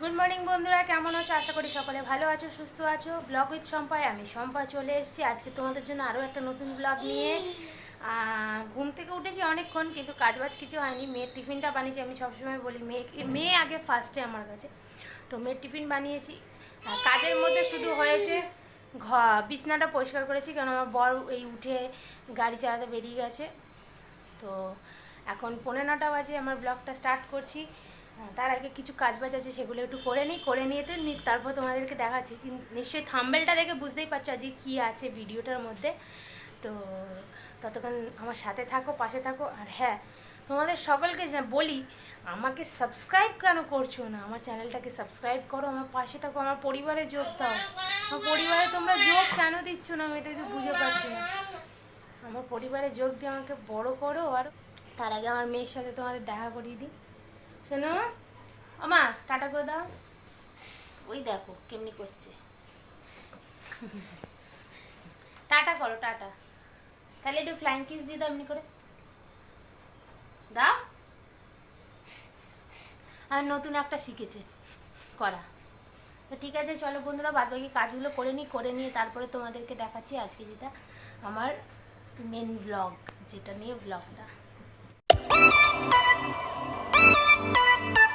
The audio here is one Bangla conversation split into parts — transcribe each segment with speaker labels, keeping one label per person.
Speaker 1: গুড মর্নিং বন্ধুরা। কেমন আছো? আশা করি সকলে ভালো আছো, সুস্থ আছো। ব্লগ উইথ সম্পায় আমি সম্পা চলে এসেছি। আজকে তোমাদের জন্য আরও একটা নতুন ব্লগ নিয়ে। ঘুম থেকে উঠেছি অনেকক্ষণ, কিন্তু কাজবাজ কিছু হয়নি। মেয়ের টিফিনটা বানিয়েছি, আমি সবসময় বলি মেয়ে মেয়ে আগে ফার্স্টে আমার কাছে। তো মেয়ের টিফিন বানিয়েছি। কাজের মধ্যে শুধু হয়েছে ঘ, বিছনাটা পরিষ্কার করেছি কারণ আমার বর এই উঠে গাড়ি চালাতে বেরিয়ে গেছে। তো এখন পনেরো নটা বাজে, আমার ব্লগটা স্টার্ট করছি। তার আগে কিছু কাজ বাজ আছে, সেগুলো একটু করে নিই, করে নিয়ে তো তারপর তোমাদেরকে দেখাচ্ছি। নিশ্চয়ই থাম্বেলটা দেখে বুঝতেই পারছ আজকে কী আছে ভিডিওটার মধ্যে। তো ততক্ষণ আমার সাথে থাকো, পাশে থাকো। আর হ্যাঁ তোমাদের সকলকে বলি, আমাকে সাবস্ক্রাইব কেন করছ না? আমার চ্যানেলটাকে সাবস্ক্রাইব করো, আমার পাশে থাকো, আমার পরিবারে যোগ দাও। আমার পরিবারে তোমরা যোগ কেন দিচ্ছ না? আমি এটা তো বুঝে পাচ্ছি না। আমার পরিবারে যোগ দিয়ে আমাকে বড় করো, আর তার আগে আমার মেয়ের সাথে তোমাদের দেখা করিয়ে দিই। শোনো আমা টাটা করে দাও। ওই দেখো কেমনি করছে। টাটা করো, টাটা। তাহলে একটু ফ্লাইং কিস দিয়ে দাও এমনি করে। দাও। আর নতুন একটা শিখেছে, করা। তো ঠিক আছে, চলো বন্ধুরা বাদ বাকি কাজগুলো করে নিই, করে নিয়ে তারপরে তোমাদেরকে দেখাচ্ছি আজকে যেটা আমার মেন ব্লগ যেটা নিয়ে ব্লগটা Thank you.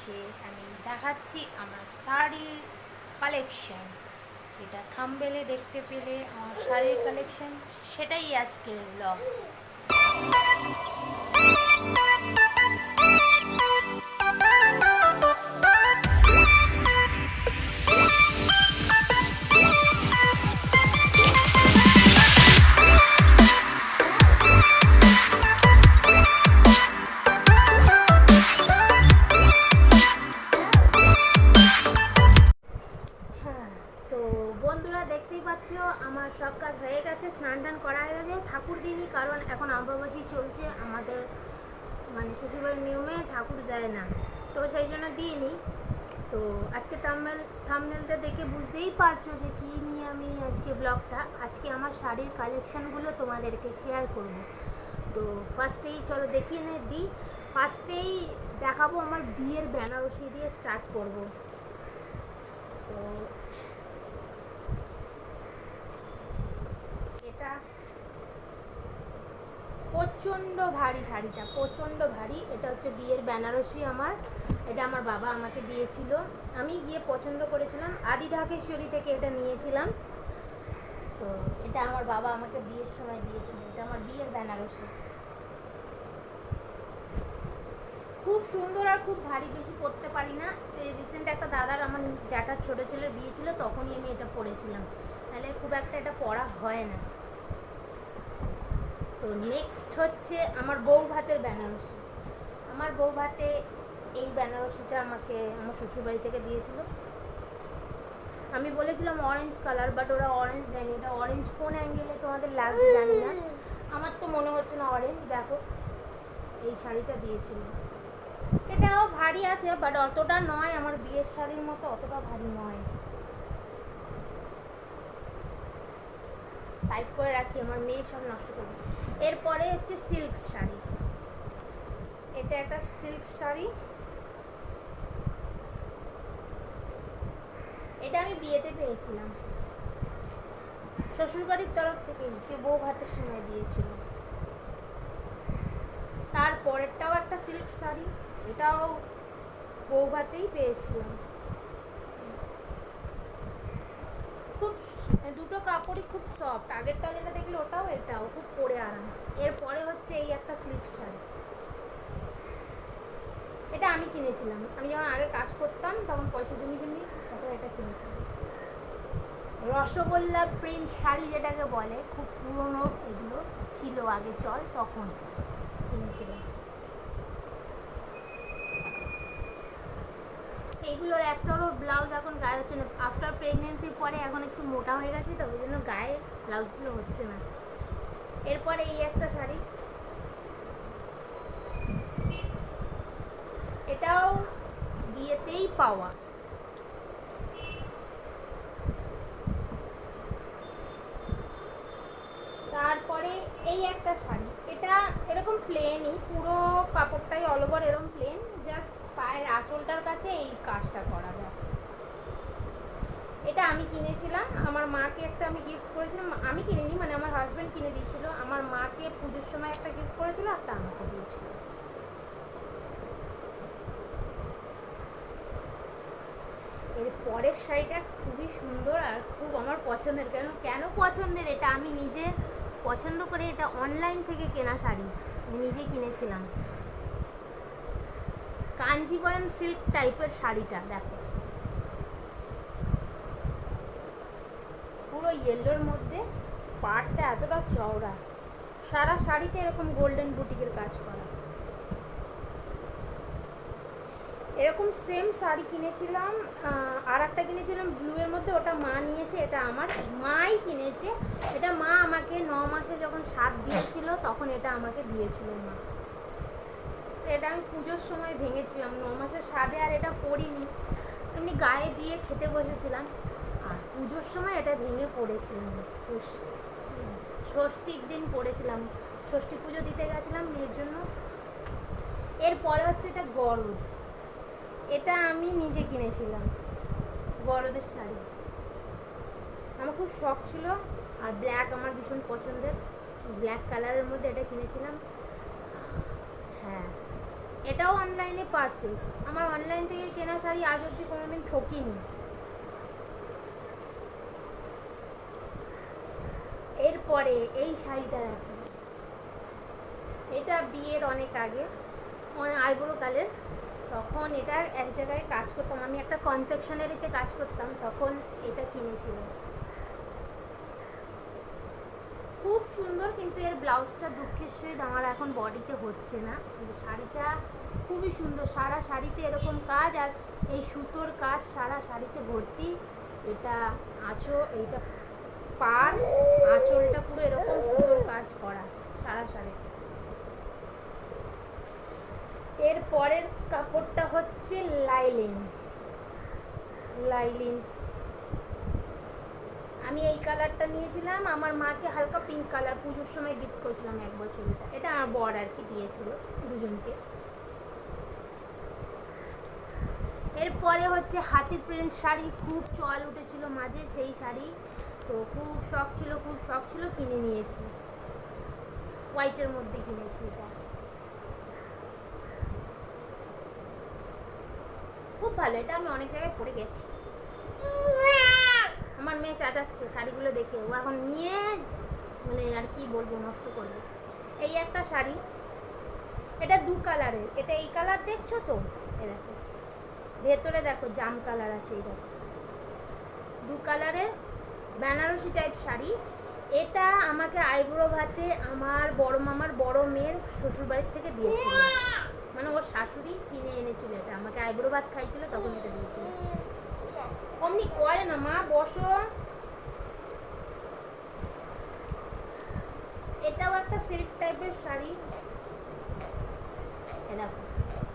Speaker 1: এসে আমি দেখাচ্ছি আমার শাড়ির কালেকশন যেটা থামবেলে দেখতে পেলে আমার শাড়ির কালেকশন সেটাই আজকের ব্লগ এখন চলছে, আমাদের মানে শ্বশুরবাড়ির নিয়মে ঠাকুর দেয় না। তো সেই জন্য দিইনি তো আজকে থামনেল থামনেলটা দেখে বুঝতেই পারছ যে কী নিয়ে আমি আজকে ব্লগটা আজকে আমার শাড়ির কালেকশানগুলো তোমাদেরকে শেয়ার করব। তো ফার্স্টেই চলো দেখিয়ে নে দিই ফার্স্টেই দেখাবো আমার বিয়ের বেনারসি দিয়ে স্টার্ট করব। তো এটা প্রচণ্ড ভারী শাড়িটা, প্রচণ্ড ভারী। এটা হচ্ছে বিয়ের বেনারসি আমার। এটা আমার বাবা আমাকে দিয়েছিল। আমি গিয়ে পছন্দ করেছিলাম। আদি ঢাকেশ্বরী থেকে এটা নিয়েছিলাম। তো এটা আমার বাবা আমাকে বিয়ের সময় দিয়েছিল। এটা আমার বিয়ের বেনারসি। খুব সুন্দর আর খুব ভারী বেশি পরতে পারি না। রিসেন্ট একটা দাদার আমার জ্যাঠার ছোটো ছেলের বিয়ে ছিল, তখনই আমি এটা পরেছিলাম। তাহলে খুব একটা এটা পরা হয় না। তো নেক্সট হচ্ছে আমার বউ ভাতের বেনারসি। আমার বউ ভাতে এই বেনারসিটা আমাকে আমার শ্বশুরবাড়ি থেকে দিয়েছিল। আমি বলেছিলাম অরেঞ্জ কালার বাট ওরা অরেঞ্জ দেয়নি। এটা অরেঞ্জ কোন অ্যাঙ্গেলে তোমাদের লাগবে জানি না। আমার তো মনে হচ্ছে না অরেঞ্জ দেখো। এই শাড়িটা দিয়েছিল। এটাও ভারী আছে বাট অতটা নয়। আমার বিয়ের শাড়ির মতো অতটা ভারী নয়। সাইড করে রাখি, আমার মেয়ে সব নষ্ট করবে এরপরে হচ্ছে সিল্ক শাড়ি। এটা একটা সিল্ক শাড়ি। এটা আমি বিয়েতে পেয়েছিলাম। শ্বশুরবাড়ির তরফ থেকে যে বউ ভাতের সময় দিয়েছিল। তারপরেরটাও একটা সিল্ক শাড়ি, এটাও বউ ভাতেই পেয়েছিলাম। খুব সফট আগেরটা যেটা দেখলে ওটাও এটাও খুব পরে আরাম। এরপরে হচ্ছে এই একটা সিল্ক শাড়ি। এটা আমি কিনেছিলাম। আমি যখন আগে কাজ করতাম, তখন পয়সা জমি জমি তখন এটা কিনেছিলাম। রসগোল্লা প্রিন্ট শাড়ি যেটাকে বলে, খুব পুরনো এগুলো ছিল আগে চল, তখন কিনেছিলাম। এইগুলোর একটারও ব্লাউজ এখন গায়ে হচ্ছে না। আফটার প্রেগনেন্সির পরে এখন একটু মোটা হয়ে গেছে, তো ওই জন্য গায়ে ব্লাউজগুলো হচ্ছে না। এরপরে এই একটা শাড়ি। এটাও বিয়েতেই পাওয়া। তারপরে এই একটা শাড়ি। এটা এরকম প্লেনই পুরো কাপড়টাই অল ওভার এরকম প্লেন জাস্ট পায়ের আঁচলটার কাছে এই কাজটা করা, ব্যাস। এটা আমি কিনেছিলাম, আমার মাকে একটা আমি গিফট করেছিলাম, আমি কিনিনি মানে আমার হাজব্যান্ড কিনে দিয়েছিল, আমার মাকে পুজোর সময় একটা গিফট করেছিল একটা আমাকে দিয়েছিল। এর পরের শাড়িটা খুবই সুন্দর আর খুব আমার পছন্দের, কেন কেন পছন্দের এটা আমি নিজে পছন্দ করে এটা অনলাইন থেকে কেনা শাড়ি। নিজে কিনেছিলাম। কাঞ্জিবরম সিল্ক টাইপের শাড়িটা, দেখো। পুরো ইয়েলোর মধ্যে পাড়টা এতটা চওড়া। সারা শাড়িতে এরকম গোল্ডেন বুটিকের কাজ করা। এরকম সেম শাড়ি কিনেছিলাম আর একটা কিনেছিলাম ব্লু এর মধ্যে ওটা মা নিয়েছে, এটা আমার মাই কিনেছে। এটা মা আমাকে ন মাসে যখন স্বাদ দিয়েছিল, তখন এটা আমাকে দিয়েছিল মা। এটা আমি পুজোর সময় ভেঙেছিলাম, ন মাসের স্বাদে আর এটা পরিনি। এমনি গায়ে দিয়ে খেতে বসেছিলাম, আর পুজোর সময় এটা ভেঙে পড়েছিলাম ষষ্ঠীর দিন পড়েছিলাম। ষষ্ঠী পুজো দিতে গেছিলাম এর জন্য। এরপরে হচ্ছে এটা গরদ এটা আমি নিজে কিনেছিলাম। বড়দের শাড়ি। আমার খুব শখ ছিল, আর ব্ল্যাক আমার ভীষণ পছন্দের। ব্ল্যাক কালারের মধ্যে এটা কিনেছিলাম। হ্যাঁ এটাও অনলাইনে পারচেস আমার অনলাইন থেকে কেনা শাড়ি আজ অব্দি কোনোদিন ঠকিনি। এরপরে এই শাড়িটা দেখো। এটা বিয়ের অনেক আগে মানে আইবুড়ো কালের। তখন এটা এক জায়গায় কাজ করতাম। আমি একটা কনফেকশনারিতে কাজ করতাম, তখন এটা কিনেছিলাম খুব সুন্দর কিন্তু এর ব্লাউজটা দুঃখের সহিত আমার এখন বডিতে হচ্ছে না। কিন্তু শাড়িটা খুবই সুন্দর, সারা শাড়িতে এরকম কাজ আর এই সুতোর কাজ সারা শাড়িতে ভর্তি। এটা আঁচো এইটা পার আঁচলটা পুরো এরকম সুন্দর কাজ করা, সারা শাড়িতে। এর পরের কাপড়টা হচ্ছে লাইলিন। লাইলিন। আমি এই কালারটা নিয়েছিলাম, আমার মাকে হালকা পিঙ্ক কালার পুজোর সময় গিফট করেছিলাম এক বছর এটা এটা আমার বর আর কি দিয়েছিল দুজনকে। এরপরে হচ্ছে হাতি প্রিন্ট শাড়ি, খুব চল উঠেছিল মাঝে সেই শাড়ি। তো খুব শখ ছিল, খুব শখ ছিল কিনে নিয়েছি। হোয়াইটের মধ্যে কিনেছি এটা। খুব ভালো এটা আমি অনেক জায়গায় পরে গেছি। আমার মেয়ে চাচাচ্ছে শাড়িগুলো দেখে। ও এখন নিয়ে মানে আর কি বলব, নষ্ট করবে। এই একটা শাড়ি। এটা দু কালারের। এটা এই কালার দেখছ তো? এ দেখো। ভেতরে দেখো, জাম কালার আছে এই দেখো। দু কালারের বেনারসি টাইপ শাড়ি। এটা আমাকে আইব্রো ভাতে আমার বড় মামার বড় মেয়ের শ্বশুরবাড়ির থেকে দিয়েছিল। মানে ওর শাশুড়ি কিনে এনেছিল এটা। আমাকে আইব্রো ভাত খাইছিল, তখন এটা দিয়েছিল। অমনি করে না, মা, বসো। এটাও একটা সিল্ক টাইপের শাড়ি। দেখো,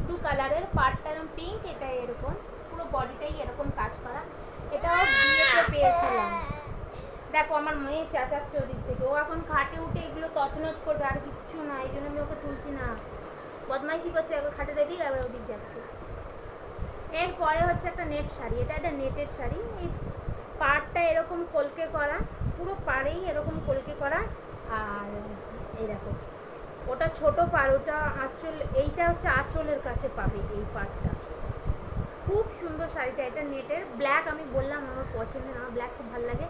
Speaker 1: দু কালারের পার্টটা এরকম পিঙ্ক এটা এরকম। পুরো বডিটাই এরকম কাজ করা। এটাও বিয়েতে পেয়েছিলাম। দেখো, আমার মেয়ে চেঁচাচ্ছে ওদিক থেকে। ও এখন খাটে উঠে এগুলো তছনছ করবে, আর কিচ্ছু না, এই জন্য আমি ওকে তুলছি না। বদমাইশি করছে, একবার খাটে দেখি, আবার ওদিক যাচ্ছে। এরপরে হচ্ছে একটা নেট শাড়ি, এটা একটা নেটের শাড়ি। এই পাড়টা এরকম কলকে করা, পুরো পাড়েই এরকম কলকে করা। আর এই দেখো, ওটা ছোট পাড়, ওটা আঁচল, এইটা হচ্ছে আঁচলের কাছে পাবে এই পাড়টা। খুব সুন্দর শাড়িটা, এটা নেটের ব্ল্যাক আমি বললাম, আমার পছন্দের, আমার ব্ল্যাক খুব ভালো লাগে।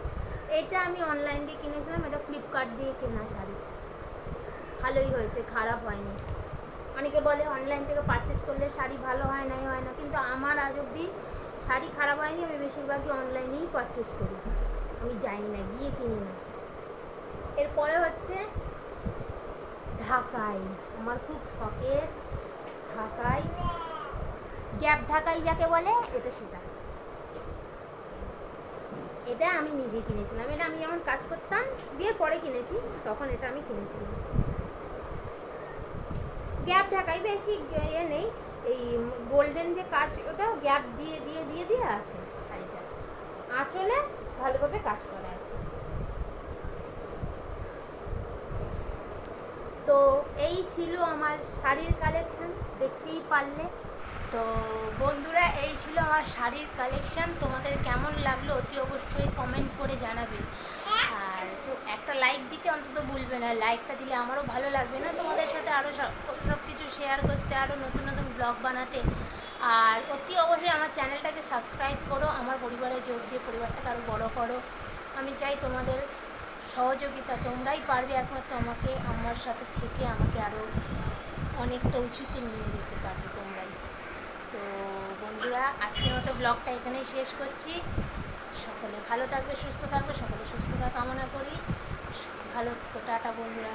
Speaker 1: এটা আমি অনলাইন দিয়ে কিনেছিলাম, এটা ফ্লিপকার্ট দিয়ে কেনা শাড়ি। ভালোই হয়েছে, খারাপ হয়নি। অনেকে বলে অনলাইন থেকে পারচেস করলে শাড়ি ভালো হয় নাই হয় না, কিন্তু আমার আজ অবধি শাড়ি খারাপ হয়নি, আমি বেশিরভাগই অনলাইনেই পারচেস করি। আমি যাই না, গিয়ে কিনি না। এরপরে হচ্ছে ঢাকাই। আমার খুব শখের ঢাকাই। গ্যাপ ঢাকাই যাকে বলে, এটা সেটা। এটা আমি নিজে কিনেছিলাম। এটা আমি যেমন কাজ করতাম, বিয়ের পরে কিনেছি, তখন এটা আমি কিনেছিলাম। গ্যাপ ঢাকাই বেশি ইয়ে নেই। এই গোল্ডেন যে কাজ, ওটা গ্যাপ দিয়ে দিয়ে দিয়ে দিয়ে আছে শাড়িটা। আঁচলে ভালোভাবে কাজ করা আছে। তো এই ছিল আমার শাড়ির কালেকশন দেখতেই পারলে। তো বন্ধুরা, এই ছিল আমার শাড়ির কালেকশন তোমাদের কেমন লাগল অতি অবশ্যই কমেন্ট করে জানাবে। আর তো একটা লাইক দিতে অন্তত ভুলবে না। লাইকটা দিলে আমারও ভালো লাগবে না। তোমাদের সাথে আরও সব কিছু শেয়ার করতে আরও নতুন নতুন ব্লগ বানাতে। আর অতি অবশ্যই আমার চ্যানেলটাকে সাবস্ক্রাইব করো আমার পরিবারে যোগ দিয়ে পরিবারটাকে আরও বড় করো। আমি চাই তোমাদের সহযোগিতা তোমরাই পারবে একমাত্র আমাকে আমার সাথে থেকে আমাকে আরও অনেকটা উঁচুতে নিয়ে যেতে পারবে তোমরাই। তো বন্ধুরা আজকের মতো ব্লগটা এখানেই শেষ করছি। সকলে ভালো থাকবে সুস্থ থাকবে সকলে সুস্থতা কামনা করি। ভালো থেকো, টাটা বন্ধুরা।